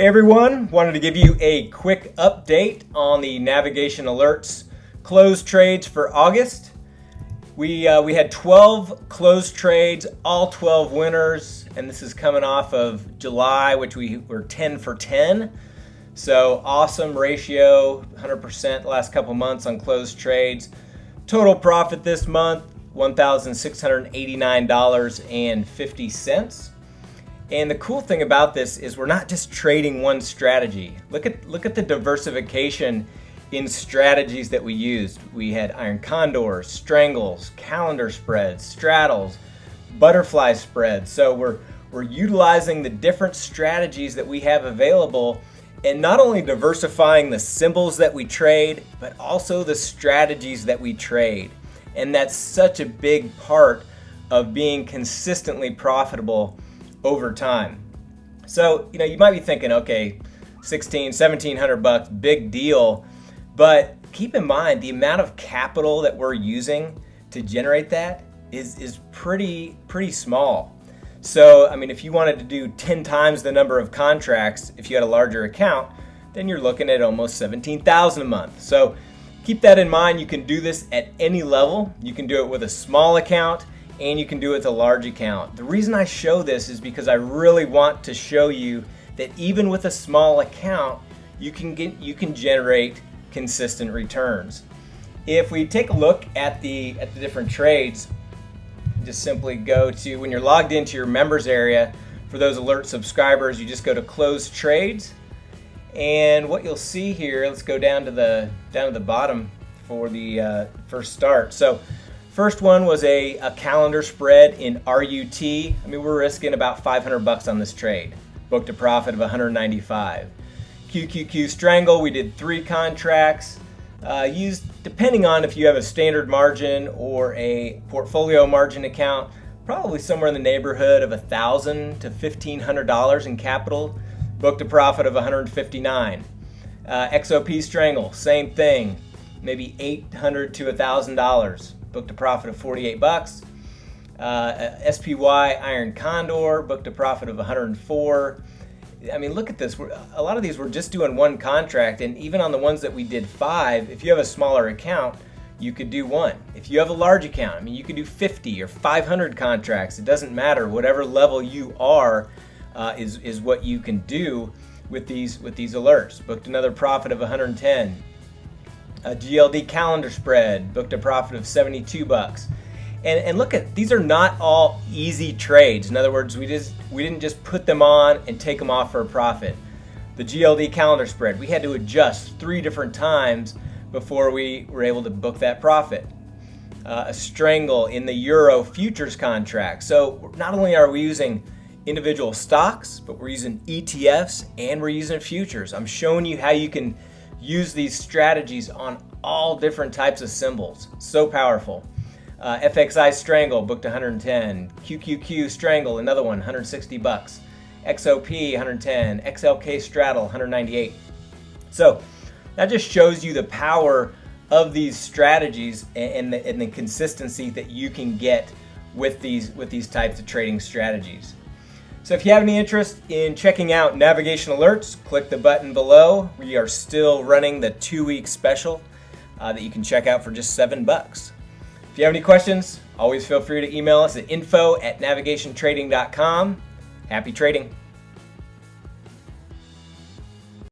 Hey everyone, wanted to give you a quick update on the Navigation Alerts closed trades for August. We, uh, we had 12 closed trades, all 12 winners, and this is coming off of July, which we were 10 for 10. So awesome ratio, 100% the last couple months on closed trades. Total profit this month, $1,689.50. And the cool thing about this is we're not just trading one strategy. Look at look at the diversification in strategies that we used. We had iron condors, strangles, calendar spreads, straddles, butterfly spreads. So we're we're utilizing the different strategies that we have available and not only diversifying the symbols that we trade, but also the strategies that we trade. And that's such a big part of being consistently profitable over time. So, you know, you might be thinking, okay, 16, 1700 bucks, big deal. But keep in mind the amount of capital that we're using to generate that is, is pretty, pretty small. So, I mean, if you wanted to do 10 times the number of contracts, if you had a larger account, then you're looking at almost 17,000 a month. So keep that in mind. You can do this at any level. You can do it with a small account and you can do it with a large account. The reason I show this is because I really want to show you that even with a small account, you can get you can generate consistent returns. If we take a look at the at the different trades, just simply go to when you're logged into your members area for those alert subscribers, you just go to close trades. And what you'll see here, let's go down to the down to the bottom for the uh, first start. So First one was a, a calendar spread in RUT. I mean, we're risking about 500 bucks on this trade. Booked a profit of 195. QQQ Strangle, we did three contracts. Uh, used, depending on if you have a standard margin or a portfolio margin account, probably somewhere in the neighborhood of 1,000 to $1,500 in capital. Booked a profit of 159. Uh, XOP Strangle, same thing, maybe 800 to $1,000 booked a profit of 48 bucks. Uh, SPY Iron Condor booked a profit of 104. I mean, look at this. We're, a lot of these we're just doing one contract, and even on the ones that we did five, if you have a smaller account, you could do one. If you have a large account, I mean, you could do 50 or 500 contracts. It doesn't matter. Whatever level you are uh, is is what you can do with these with these alerts. Booked another profit of 110 a GLD calendar spread booked a profit of 72 bucks. And, and look at these are not all easy trades. In other words, we just we didn't just put them on and take them off for a profit. The GLD calendar spread, we had to adjust three different times before we were able to book that profit. Uh, a strangle in the euro futures contract. So not only are we using individual stocks, but we're using ETFs and we're using futures. I'm showing you how you can use these strategies on all different types of symbols. So powerful. Uh, FXI Strangle booked 110. QQQ Strangle, another one, 160 bucks. XOP 110. XLK Straddle 198. So that just shows you the power of these strategies and the, and the consistency that you can get with these with these types of trading strategies. So if you have any interest in checking out navigation alerts, click the button below. We are still running the two-week special uh, that you can check out for just seven bucks. If you have any questions, always feel free to email us at info at navigationtrading.com. Happy trading.